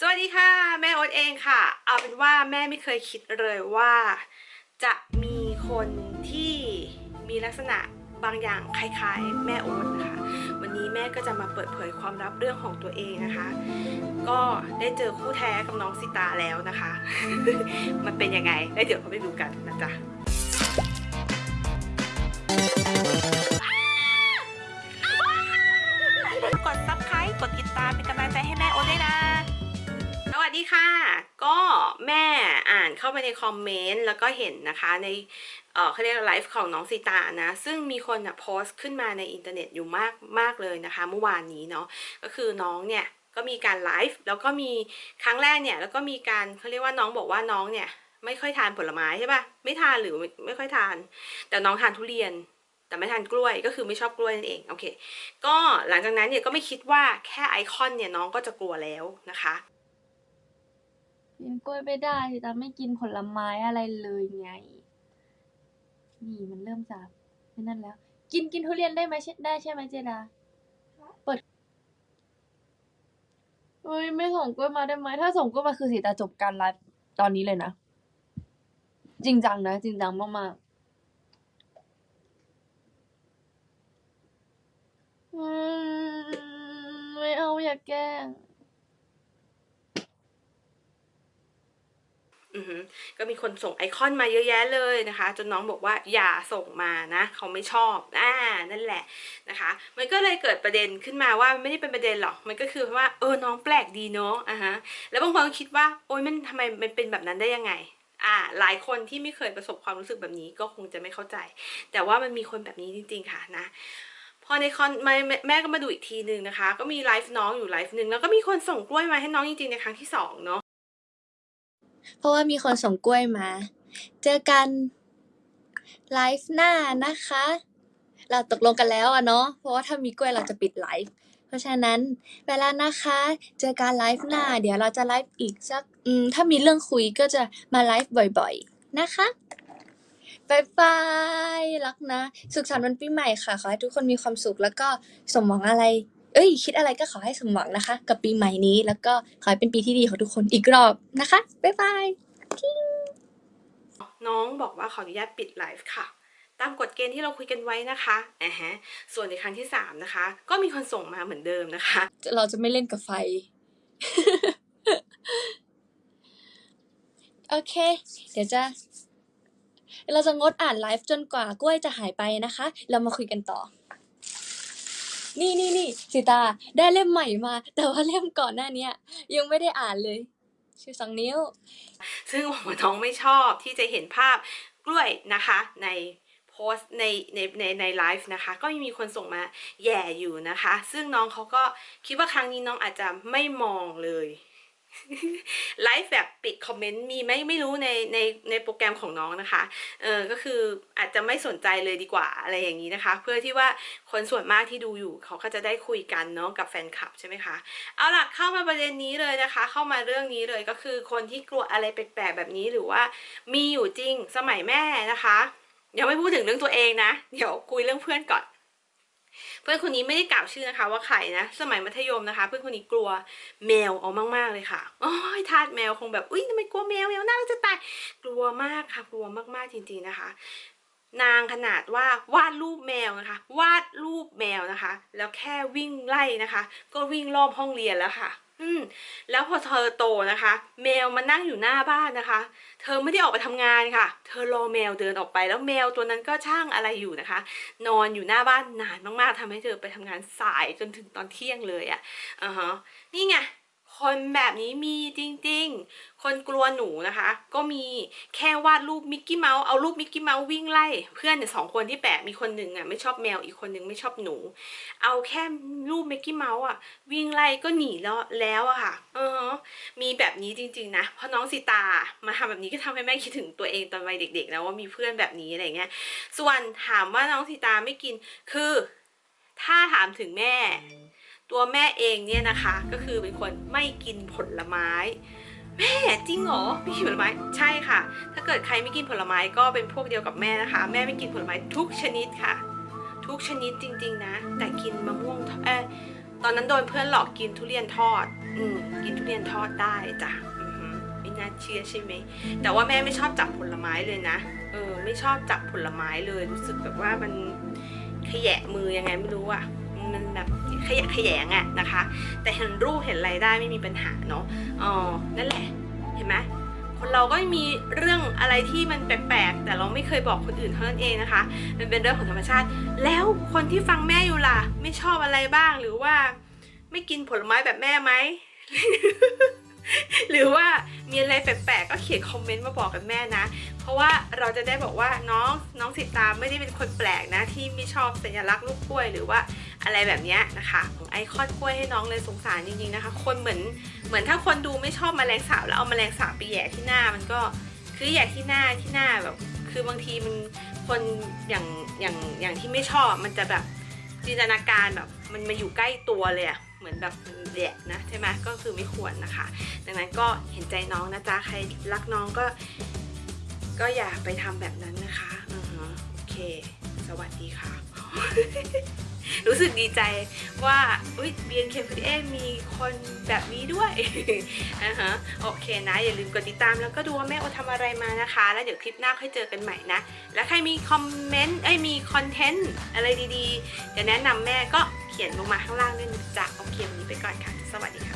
สวัสดีค่ะ แม่โอ๊ตเองค่ะ เอาเป็นว่าแม่ไม่เคยคิดเลยว่า จะมีคนที่มีลักษณะบางอย่างคล้ายๆ แม่โอ๊ตนะคะ วันนี้แม่ก็จะมาเปิดเผยความลับเรื่องของตัวเองนะคะ ก็ได้เจอคู่แท้กับน้องสิตาแล้วนะคะ มันเป็นยังไงแล้วเดี๋ยวเราไปดูกันนะจ๊ะ ค่ะ ก็แม่อ่านเข้าไปในคอมเมนต์แล้วก็เห็นนะคะในเขาเรียกไลฟ์ของน้องสีตานะ ซึ่งมีคนอะโพสต์ขึ้นมาในอินเทอร์เน็ตอยู่มากมากเลยนะคะ เมื่อวานนี้เนาะก็คือน้องเนี่ยก็มีการไลฟ์แล้วก็มีครั้งแรกเนี่ยแล้วก็มีการเขาเรียกว่าน้องบอกว่าน้องเนี่ยไม่ค่อยทานผลไม้ใช่ปะไม่ทานหรือไม่ไม่ค่อยทาน แต่น้องทานทุเรียนแต่ไม่ทานกล้วยก็คือไม่ชอบกล้วยนั่นเองโอเค ก็หลังจากนั้นเนี่ยก็ไม่คิดว่าแค่ไอคอนเนี่ยน้องก็จะกลัวแล้วนะคะ กินกล้วยไม่ได้แต่ไม่กินผลไม้อะไรเลยไง นี่มันเริ่มจากนั่นแล้ว กินกินทุเรียนได้ไหมใช่ได้ใช่ไหมเจดาเปิดเฮ้ยไม่ส่งกล้วยมาได้ไหมถ้าส่งกล้วยมาคือสีตาจบการไลฟ์ตอนนี้เลยนะ จริงจังนะ จริงจังมากๆไม่เอาอย่าแกล้ง อือหือ ก็มีคนส่งไอคอนมาเยอะแยะเลยนะคะ จนน้องบอกว่าอย่าส่งมานะ เขาไม่ชอบอ่านั่นแหละนะคะ มันก็เลยเกิดประเด็นขึ้นมาว่าไม่ได้เป็นประเด็นหรอกมันก็คือว่าเออน้องแปลกดีเนาะอะฮะแล้วบางคนก็คิดว่าโอ๊ยมันทำไมมันเป็นแบบนั้นได้ยังไงอ่าหลายคนที่ไม่เคยประสบความรู้สึกแบบนี้ก็คงจะไม่เข้าใจ แต่ว่ามันมีคนแบบนี้จริง ๆ ค่ะนะพอในตอนแม่แม่ก็มาดูอีกทีหนึ่งนะคะ ก็มีไลฟ์น้องอยู่ไลฟ์หนึ่งแล้วก็มีคนส่งกล้วยมาให้น้องจริงๆในครั้งที่สองเนาะ เพราะว่ามีคนส่งกล้วยมา เจอกันไลฟ์หน้านะคะ เราตกลงกันแล้วอะเนาะ เพราะว่าถ้ามีกล้วยเราจะปิดไลฟ์ เพราะฉะนั้นไปแล้วนะคะ เจอกันไลฟ์หน้า เดี๋ยวเราจะไลฟ์อีกสัก อืม ถ้ามีเรื่องคุยก็จะมาไลฟ์บ่อยๆ นะคะบายบาย รักนะ สุขสันต์วันปีใหม่ค่ะ ขอให้ทุกคนมีความสุขแล้วก็สมหวังอะไร เอ้ย คิดอะไรก็ขอให้สมหวังนะคะ กับปีใหม่นี้ แล้วก็ขอให้เป็นปีที่ดีของทุกคนอีกรอบนะคะ บ๊ายบายน้องบอกว่าขออนุญาตปิดไลฟ์ค่ะ ตามกฎเกณฑ์ที่เราคุยกันไว้นะคะอ่าฮะ ส่วนในครั้งที่สามนะคะ ก็มีคนส่งมาเหมือนเดิมนะคะ เราจะไม่เล่นกับไฟ โอเค เดี๋ยวจะเราจะงดอ่านไลฟ์จนกว่ากล้วยจะหายไปนะคะ เรามาคุยกันต่อ นี่นี่นี่สิตาได้เล่มใหม่มา แต่ว่าเล่มก่อนหน้าเนี้ย ยังไม่ได้อ่านเลย ชื่อสองนิ้ว ซึ่งบอกว่าน้องไม่ชอบที่จะเห็นภาพกล้วยนะคะในโพสในในในในไลฟ์นะคะ ก็มีคนส่งมาแย่อยู่นะคะ ซึ่งน้องเขาก็คิดว่าครั้งนี้น้องอาจจะไม่มองเลย ไลฟ์แบบปิดคอมเมนต์มีไหมไม่รู้ในในในโปรแกรมของน้องนะคะ เออก็คืออาจจะไม่สนใจเลยดีกว่าอะไรอย่างนี้นะคะ เพื่อที่ว่าคนส่วนมากที่ดูอยู่เขาก็จะได้คุยกันเนาะกับแฟนคลับใช่ไหมคะ เอาล่ะเข้ามาประเด็นนี้เลยนะคะ เข้ามาเรื่องนี้เลยก็คือคนที่กลัวอะไรแปลกๆแบบนี้หรือว่ามีอยู่จริงสมัยแม่นะคะยังไม่พูดถึงเรื่องตัวเองนะ เดี๋ยวคุยเรื่องเพื่อนก่อน เพื่อนคนนี้ไม่ได้กล่าวชื่อนะคะว่าใครนะ สมัยมัธยมนะคะ เพื่อนคนนี้กลัวแมวเอามากๆเลยค่ะโอ้ยทาสแมวคงแบบอุ้ยทำไมกลัวแมวแมวน่าจะตายกลัวมากค่ะกลัวมากๆจริงๆนะคะ นางขนาดว่าวาดรูปแมวนะคะ วาดรูปแมวนะคะ แล้วแค่วิ่งไล่นะคะ ก็วิ่งรอบห้องเรียนแล้วค่ะ อืมแล้วพอเธอโตนะคะ แมวมานั่งอยู่หน้าบ้านนะคะ เธอไม่ได้ออกไปทำงานค่ะ เธอรอแมวเดินออกไป แล้วแมวตัวนั้นก็ช่างอะไรอยู่นะคะ นอนอยู่หน้าบ้านนานมากๆทำให้เธอไปทำงานสายจนถึงตอนเที่ยงเลยอะ่ะอ่าฮะนี่ไง คนแบบนี้มีจริงๆ คนกลัวหนูนะคะ ก็มีแค่วาดรูปมิกกี้เมาส์เอารูปมิกกี้เมาส์วิ่งไล่ เพื่อนเนี่ยสองคนที่แปลกมีคนหนึ่งอะไม่ชอบแมวอีกคนหนึ่งไม่ชอบหนู เอาแค่รูปมิกกี้เมาส์อะวิ่งไล่ก็หนีแล้วแล้วอะค่ะ เออ มีแบบนี้จริง ๆ นะเพราะน้องสิตามาทำแบบนี้ก็ทำให้แม่คิดถึงตัวเองตอนวัยเด็กๆนะว่ามีเพื่อนแบบนี้อะไรเงี้ย ส่วนถามว่าน้องสิตาไม่กินคือ ถ้าถามถึงแม่ ตัวแม่เองเนี่ยนะคะก็คือเป็นคนไม่กินผลไม้ แม่จริงเหรอไม่กินผลไม้ใช่ค่ะ ถ้าเกิดใครไม่กินผลไม้ก็เป็นพวกเดียวกับแม่นะคะ แม่ไม่กินผลไม้ทุกชนิดค่ะ ทุกชนิดจริง ๆ นะ แต่กินมะม่วงเออตอนนั้นโดนเพื่อนหลอกกินทุเรียนทอด อืมกินทุเรียนทอดได้จ้ะอือหือไม่น่าเชื่อใช่ไหมแต่ว่าแม่ไม่ชอบจับผลไม้เลยนะเออไม่ชอบจับผลไม้เลยรู้สึกแบบว่ามันขยะมือยังไงไม่รู้อะมันแบบ ขยะขยงอะนะคะ แต่เห็นรูปเห็นอะไรได้ไม่มีปัญหาเนาะอ๋อนั่นแหละเห็นไหมคนเราก็มีเรื่องอะไรที่มันแปลกๆ แต่เราไม่เคยบอกคนอื่นเท่านั้นเองนะคะ มันเป็นเรื่องของธรรมชาติ แล้วคนที่ฟังแม่อยู่ล่ะ ไม่ชอบอะไรบ้างหรือว่า ไม่กินผลไม้แบบแม่ไหม หรือว่ามีอะไรแปลกๆก็เขียนคอมเมนต์มาบอกกับแม่นะ เพราะว่าเราจะได้บอกว่าน้องน้องสิตาไม่ได้เป็นคนแปลกนะ ที่ไม่ชอบสัญลักษณ์ลูกกล้วยหรือว่าอะไรแบบเนี้ยนะคะไอคอนกล้วยให้น้องเลยสงสารจริงๆนะคะ คนเหมือนเหมือนถ้าคนดูไม่ชอบมแมลงสาบแล้วเอามแมลงสาบไปแย่ที่หน้ามันก็คือแย่ที่หน้าที่หน้าแบบ คือบางทีมันคนอย่างอย่างอย่างที่ไม่ชอบมันจะแบบจินตนาการแบบมันมาอยู่ใกล้ตัวเลยอะ เหมือนแบบแหละนะใช่ไหมก็คือไม่ควรนะคะ ดังนั้นก็เห็นใจน้องนะจ๊ะใครรักน้องก็ ก็อย่าไปทำแบบนั้นนะคะอือฮะโอเค สวัสดีค่ะ รู้สึกดีใจว่าอุ้ย BNK48 มีคนแบบนี้ด้วยอ่าฮะโอเคนะ อย่าลืมกดติดตามแล้วก็ดูว่าแม่โอทำอะไรมานะคะ แล้วเดี๋ยวคลิปหน้าค่อยเจอกันใหม่นะ แล้วใครมีคอมเมนต์เอ้ยมีคอนเทนต์อะไรดีๆจะแนะนำแม่ก็ ขียนลงมาข้างล่างด้วยนะจ๊ะโอเควันนี้ไปก่อนค่ะ สวัสดีค่ะ